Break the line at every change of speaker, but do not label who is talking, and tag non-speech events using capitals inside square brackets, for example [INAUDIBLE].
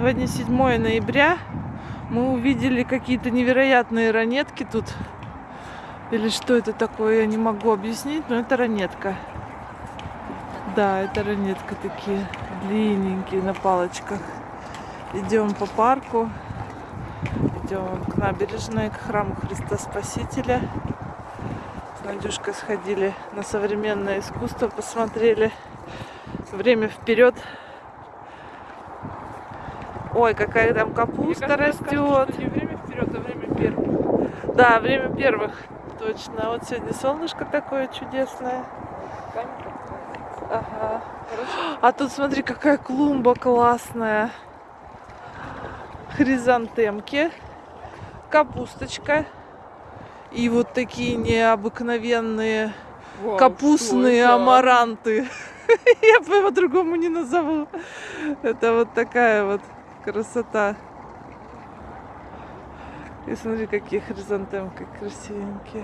Сегодня 7 ноября. Мы увидели какие-то невероятные ранетки тут. Или что это такое, я не могу объяснить, но это ранетка. Да, это ранетка такие длинненькие на палочках. Идем по парку. Идем к набережной, к храму Христа Спасителя. С Надюшкой сходили на современное искусство, посмотрели. Время вперед. Ой, какая там капуста растет.
Не время вперед, а время первых.
Да, время первых. Точно. Вот сегодня солнышко такое чудесное. Ага. А тут смотри, какая клумба классная. Хризантемки, капусточка и вот такие необыкновенные
Вау,
капустные амаранты. [LAUGHS] Я по-другому не назову. Это вот такая вот красота. И смотри, какие хризантемки красивенькие.